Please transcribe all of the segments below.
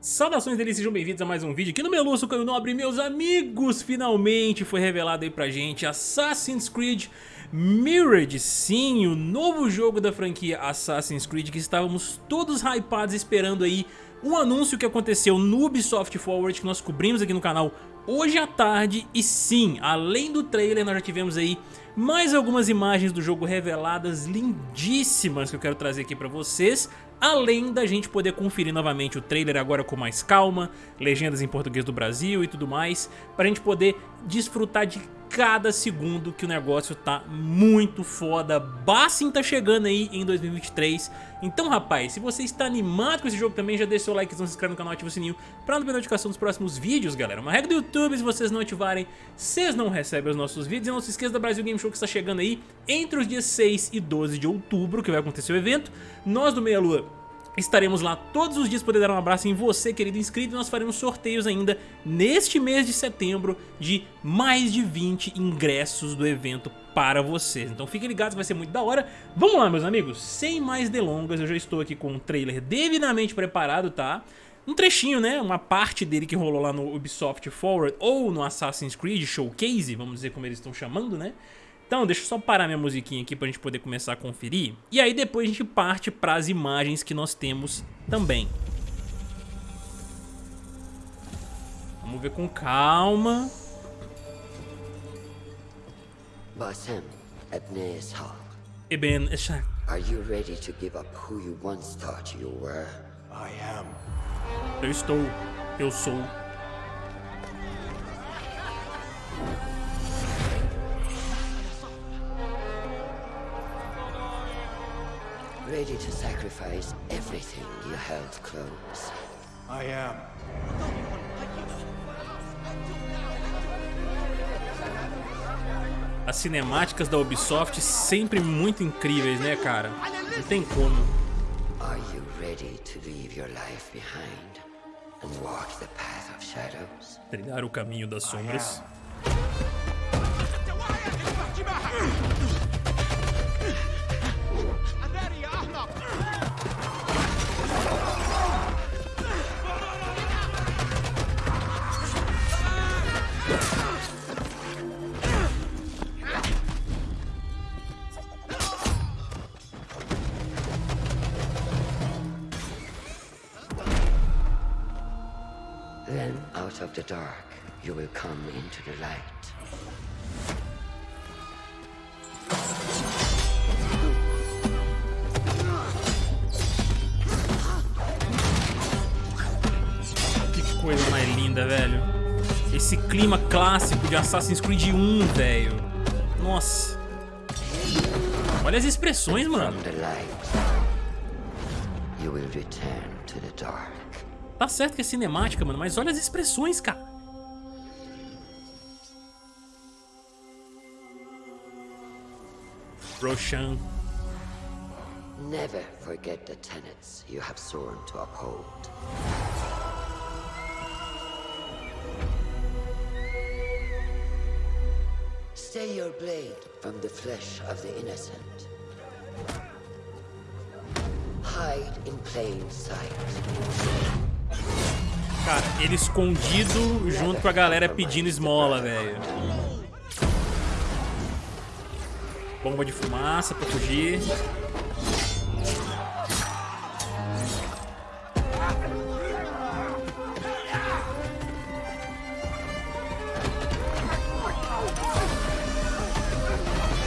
Saudações deles, sejam bem-vindos a mais um vídeo aqui no Meluço Caio Nobre, meus amigos! Finalmente foi revelado aí pra gente Assassin's Creed Mirrored, sim, o novo jogo da franquia Assassin's Creed que estávamos todos hypados esperando aí um anúncio que aconteceu no Ubisoft Forward que nós cobrimos aqui no canal hoje à tarde e sim, além do trailer nós já tivemos aí mais algumas imagens do jogo reveladas lindíssimas que eu quero trazer aqui pra vocês além da gente poder conferir novamente o trailer agora com mais calma, legendas em português do Brasil e tudo mais, pra gente poder desfrutar de cada segundo que o negócio tá muito foda. Bassin tá chegando aí em 2023. Então, rapaz, se você está animado com esse jogo também, já deixa seu like, se inscreve no canal, ativa o sininho pra não perder notificação dos próximos vídeos, galera. Uma regra do YouTube, se vocês não ativarem, vocês não recebem os nossos vídeos. E não se esqueça da Brasil Game Show que está chegando aí entre os dias 6 e 12 de outubro, que vai acontecer o evento. Nós do Meia Lua Estaremos lá todos os dias poder dar um abraço em você, querido inscrito, e nós faremos sorteios ainda neste mês de setembro de mais de 20 ingressos do evento para vocês. Então fiquem ligados, vai ser muito da hora. Vamos lá, meus amigos, sem mais delongas, eu já estou aqui com o trailer devidamente preparado, tá? Um trechinho, né, uma parte dele que rolou lá no Ubisoft Forward ou no Assassin's Creed Showcase, vamos dizer como eles estão chamando, né? Então, deixa eu só parar minha musiquinha aqui pra gente poder começar a conferir. E aí depois a gente parte pras imagens que nós temos também. Vamos ver com calma. Basim, Ibn Ishaq. Ibn Ishaq. Are you ready to give up who you once thought you were? I am. Eu estou. Eu sou. Ready to sacrifice everything you held close. I am. As cinemáticas da Ubisoft sempre muito incríveis, né, cara? Não tem como. Are you ready to leave your life behind and walk the path of shadows? Trilhar o caminho das sombras. Dark, you will come into the light. Que coisa mais linda, velho. Esse clima clássico de Assassin's Creed 1, velho. Nossa. Olha as expressões, mano. From the light, you will return to the dark. Tá certo que é cinemática, mano, mas olha as expressões, cara. Roshan. Never forget the tenets you have sworn to uphold. Stay your blade from the flesh of the innocent. Hide in plain sight. Cara, ele escondido junto com a galera pedindo esmola, velho. Bomba de fumaça pra fugir.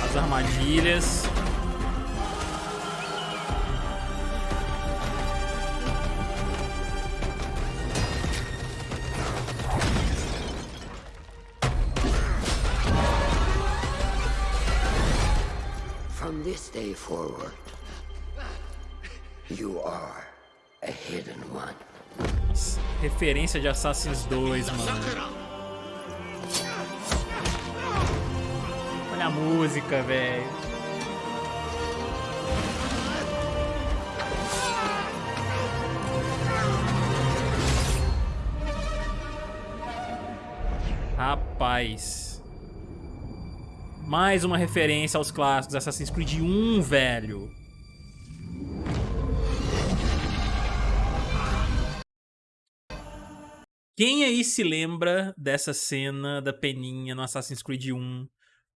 As armadilhas. Day forward, you are a hidden one. Referência de Assassin's 2, mano. Olha a música, velho. Rapaz. Mais uma referência aos clássicos Assassin's Creed 1, velho. Quem aí se lembra dessa cena da peninha no Assassin's Creed 1,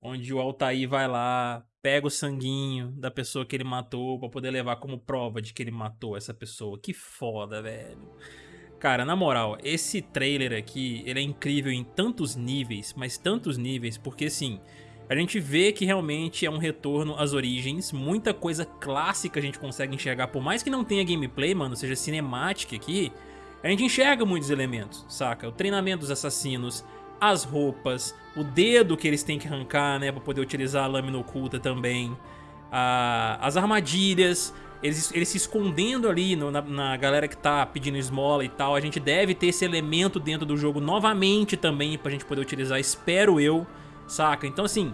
onde o Altair vai lá, pega o sanguinho da pessoa que ele matou pra poder levar como prova de que ele matou essa pessoa. Que foda, velho. Cara, na moral, esse trailer aqui, ele é incrível em tantos níveis, mas tantos níveis, porque assim, a gente vê que realmente é um retorno às origens, muita coisa clássica a gente consegue enxergar, por mais que não tenha gameplay, mano, seja cinemática aqui, a gente enxerga muitos elementos, saca? O treinamento dos assassinos, as roupas, o dedo que eles têm que arrancar, né, pra poder utilizar a lâmina oculta também, a, as armadilhas, eles, eles se escondendo ali no, na, na, galera que tá pedindo esmola e tal. A gente deve ter esse elemento dentro do jogo novamente também pra gente poder utilizar, espero eu, saca? Então assim,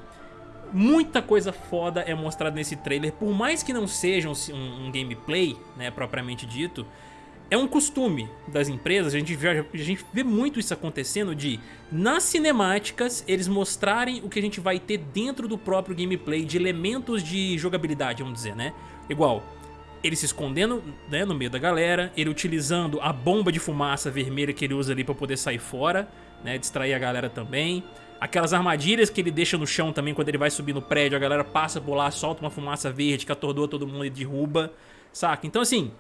muita coisa foda é mostrada nesse trailer, por mais que não seja um, um, gameplay, né, propriamente dito, é um costume das empresas, a gente, vê, a gente vê muito isso acontecendo de, nas cinemáticas, eles mostrarem o que a gente vai ter dentro do próprio gameplay, de elementos de jogabilidade, vamos dizer, né? Igual, ele se escondendo né, no meio da galera, ele utilizando a bomba de fumaça vermelha que ele usa ali pra poder sair fora, né, distrair a galera também. Aquelas armadilhas que ele deixa no chão também quando ele vai subir no prédio, a galera passa por lá, solta uma fumaça verde que atordoa todo mundo e derruba, saca? Então assim,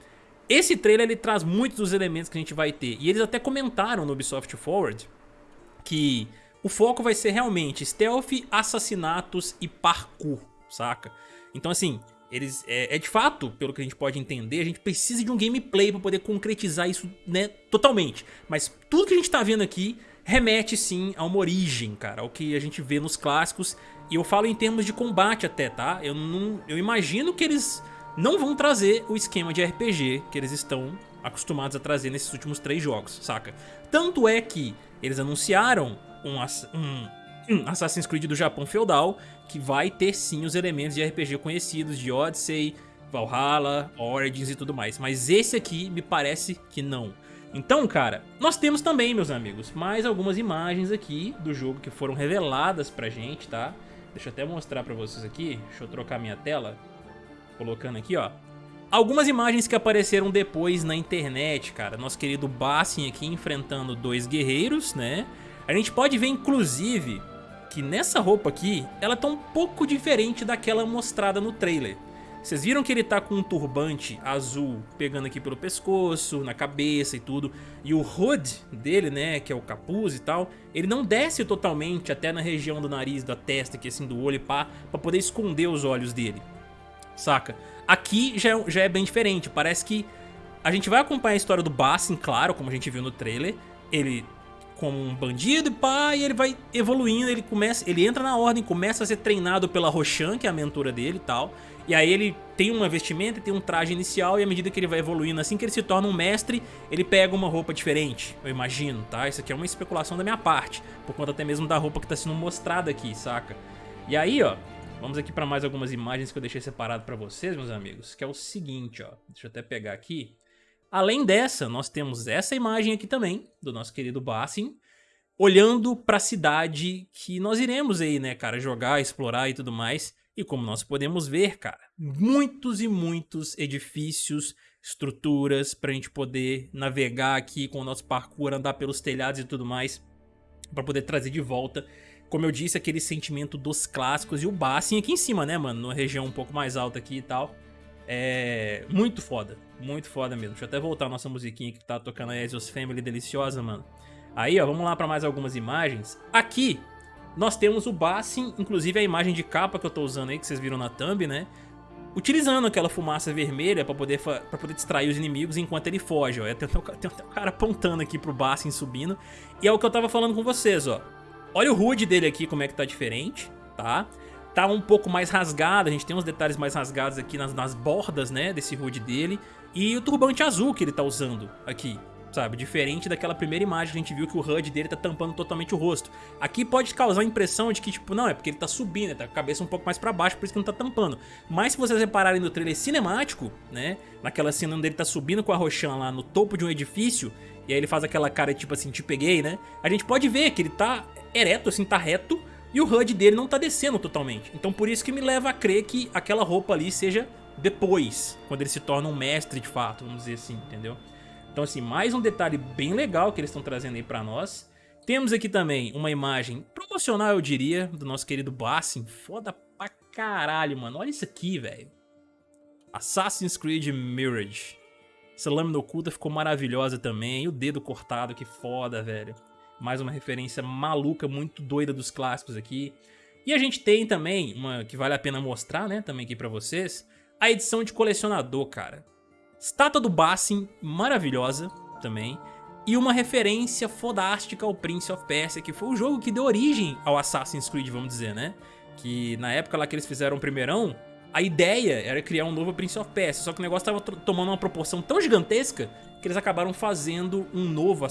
esse trailer ele traz muitos dos elementos que a gente vai ter. E eles até comentaram no Ubisoft Forward que o foco vai ser realmente stealth, assassinatos e parkour, saca? Então assim, eles é, é, de fato, pelo que a gente pode entender, a gente precisa de um gameplay para poder concretizar isso, né, totalmente. Mas tudo que a gente tá vendo aqui remete sim a uma origem, cara, ao que a gente vê nos clássicos. E eu falo em termos de combate até, tá? Eu não, eu imagino que eles não vão trazer o esquema de RPG que eles estão acostumados a trazer nesses últimos três jogos, saca? Tanto é que eles anunciaram um, um, Assassin's Creed do Japão feudal que vai ter sim os elementos de RPG conhecidos de Odyssey, Valhalla, Origins e tudo mais. Mas esse aqui me parece que não. Então, cara, nós temos também, meus amigos, mais algumas imagens aqui do jogo que foram reveladas pra gente, tá? Deixa eu até mostrar pra vocês aqui. Deixa eu trocar minha tela colocando aqui, ó. Algumas imagens que apareceram depois na internet, cara. Nosso querido Bassin aqui enfrentando dois guerreiros, né? A gente pode ver, inclusive, que nessa roupa aqui, ela tá um pouco diferente daquela mostrada no trailer. Vocês viram que ele tá com um turbante azul pegando aqui pelo pescoço, na cabeça e tudo. E o hood dele, né, que é o capuz e tal, ele não desce totalmente até na região do nariz, da testa aqui assim, do olho e pá, pra poder esconder os olhos dele saca? Aqui já, é já é bem diferente, parece que a gente vai acompanhar a história do Bassin, claro, como a gente viu no trailer, ele como um bandido e pá, e ele vai evoluindo, ele começa, ele entra na ordem, começa a ser treinado pela Roshan, que é a mentora dele e tal, e aí ele tem uma vestimenta, tem um traje inicial e à medida que ele vai evoluindo, assim que ele se torna um mestre, ele pega uma roupa diferente, eu imagino, tá? Isso aqui é uma especulação da minha parte, por conta até mesmo da roupa que tá sendo mostrada aqui, saca? E aí, ó, Vamos aqui para mais algumas imagens que eu deixei separado para vocês, meus amigos, que é o seguinte, ó. Deixa eu até pegar aqui. Além dessa, nós temos essa imagem aqui também, do nosso querido Bassin, olhando para a cidade que nós iremos aí, né, cara, jogar, explorar e tudo mais. E como nós podemos ver, cara, muitos e muitos edifícios, estruturas para a gente poder navegar aqui com o nosso parkour, andar pelos telhados e tudo mais, para poder trazer de volta como eu disse, aquele sentimento dos clássicos e o Bassin aqui em cima, né, mano? Numa região um pouco mais alta aqui e tal. É muito foda, muito foda mesmo. Deixa eu até voltar a nossa musiquinha que tá tocando a Ezio's Family deliciosa, mano. Aí, ó, vamos lá pra mais algumas imagens. Aqui, nós temos o Bassin, inclusive a imagem de capa que eu tô usando aí, que vocês viram na thumb, né? Utilizando aquela fumaça vermelha pra poder, pra poder distrair os inimigos enquanto ele foge, ó. Tem, tem um cara apontando aqui pro Bassin subindo. E é o que eu tava falando com vocês, ó. Olha o HUD dele aqui, como é que tá diferente, tá? Tá um pouco mais rasgado, a gente tem uns detalhes mais rasgados aqui nas, nas bordas, né, desse HUD dele. E o turbante azul que ele tá usando aqui, sabe? Diferente daquela primeira imagem que a gente viu que o HUD dele tá tampando totalmente o rosto. Aqui pode causar a impressão de que, tipo, não, é porque ele tá subindo, né? tá com a cabeça um pouco mais pra baixo, por isso que não tá tampando. Mas se vocês repararem no trailer cinemático, né, naquela cena onde ele tá subindo com a Roshan lá no topo de um edifício, e aí ele faz aquela cara tipo assim, te peguei, né? A gente pode ver que ele tá ereto, assim, tá reto, e o HUD dele não tá descendo totalmente. Então por isso que me leva a crer que aquela roupa ali seja depois, quando ele se torna um mestre de fato, vamos dizer assim, entendeu? Então assim, mais um detalhe bem legal que eles estão trazendo aí pra nós. Temos aqui também uma imagem promocional, eu diria, do nosso querido Bassin. Foda pra caralho, mano. Olha isso aqui, velho. Assassin's Creed Mirage. Essa lâmina oculta ficou maravilhosa também. E o dedo cortado, que foda, velho. Mais uma referência maluca, muito doida dos clássicos aqui. E a gente tem também, uma que vale a pena mostrar, né, também aqui pra vocês, a edição de colecionador, cara. Estátua do Bassin, maravilhosa também. E uma referência fodástica ao Prince of Persia, que foi o jogo que deu origem ao Assassin's Creed, vamos dizer, né? Que na época lá que eles fizeram o primeirão, a ideia era criar um novo Prince of Persia, só que o negócio estava tomando uma proporção tão gigantesca que eles acabaram fazendo um novo,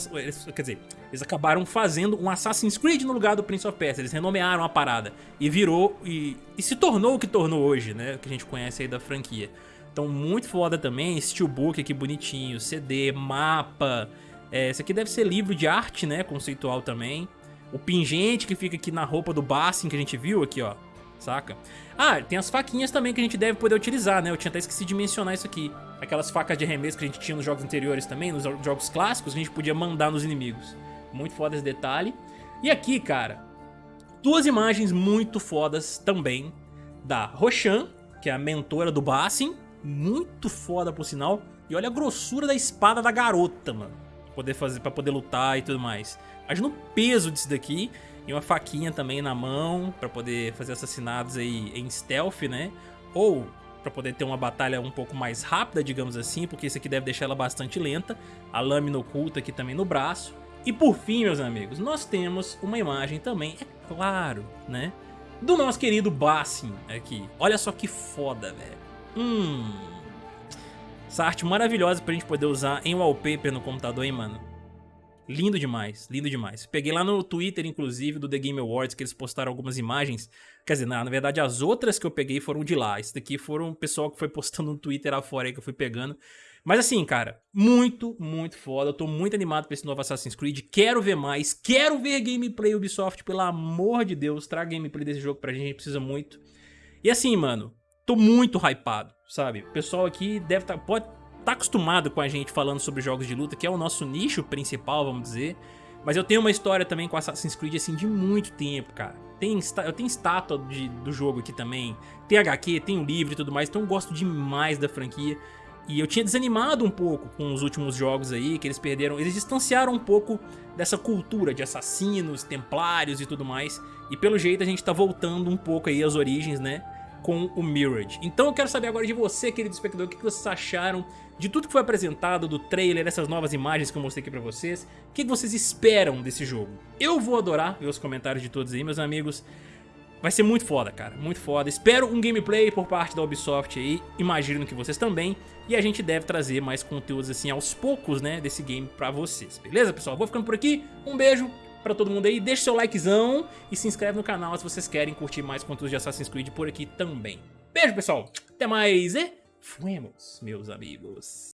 quer dizer, eles acabaram fazendo um Assassin's Creed no lugar do Prince of Persia, eles renomearam a parada e virou e, e se tornou o que tornou hoje, né, que a gente conhece aí da franquia. Então muito foda também, steelbook aqui bonitinho, CD, mapa, é, esse aqui deve ser livro de arte, né, conceitual também. O pingente que fica aqui na roupa do Bassin que a gente viu aqui, ó, saca? Ah, tem as faquinhas também que a gente deve poder utilizar, né? Eu tinha até esquecido de mencionar isso aqui. Aquelas facas de arremesso que a gente tinha nos jogos anteriores também, nos jogos clássicos, a gente podia mandar nos inimigos. Muito foda esse detalhe. E aqui, cara, duas imagens muito fodas também da Roshan, que é a mentora do Bassin. Muito foda, por sinal. E olha a grossura da espada da garota, mano. Poder, fazer, pra poder lutar e tudo mais. Imagina o peso disso daqui. E uma faquinha também na mão para poder fazer assassinatos aí em stealth, né? Ou para poder ter uma batalha um pouco mais rápida, digamos assim, porque isso aqui deve deixar ela bastante lenta. A lâmina oculta aqui também no braço. E por fim, meus amigos, nós temos uma imagem também, é claro, né? Do nosso querido Bassin aqui. Olha só que foda, velho. Hum... Essa arte maravilhosa pra gente poder usar em wallpaper no computador, hein, mano? Lindo demais, lindo demais. Peguei lá no Twitter, inclusive, do The Game Awards, que eles postaram algumas imagens. Quer dizer, na, na verdade, as outras que eu peguei foram de lá. Esse daqui foram o pessoal que foi postando no Twitter afora aí que eu fui pegando. Mas assim, cara, muito, muito foda. Eu tô muito animado pra esse novo Assassin's Creed. Quero ver mais. Quero ver gameplay Ubisoft, pelo amor de Deus. Traga gameplay desse jogo pra gente, a gente precisa muito. E assim, mano, tô muito hypado, sabe? O pessoal aqui deve. Tá, pode tá acostumado com a gente falando sobre jogos de luta, que é o nosso nicho principal, vamos dizer. Mas eu tenho uma história também com Assassin's Creed, assim, de muito tempo, cara. Tem, eu tenho estátua de, do jogo aqui também, tem HQ, tem o livro e tudo mais, então eu gosto demais da franquia. E eu tinha desanimado um pouco com os últimos jogos aí, que eles perderam, eles distanciaram um pouco dessa cultura de assassinos, templários e tudo mais. E pelo jeito a gente tá voltando um pouco aí às origens, né? Com o Mirage. Então eu quero saber agora de você, querido espectador, o que vocês acharam de tudo que foi apresentado, do trailer, dessas novas imagens que eu mostrei aqui pra vocês. O que vocês esperam desse jogo? Eu vou adorar ver os comentários de todos aí, meus amigos. Vai ser muito foda, cara, muito foda. Espero um gameplay por parte da Ubisoft aí, imagino que vocês também. E a gente deve trazer mais conteúdos assim aos poucos, né, desse game pra vocês. Beleza, pessoal? Vou ficando por aqui, um beijo, pra todo mundo aí. Deixa seu likezão e se inscreve no canal se vocês querem curtir mais conteúdo de Assassin's Creed por aqui também. Beijo, pessoal. Até mais e fuemos, meus amigos.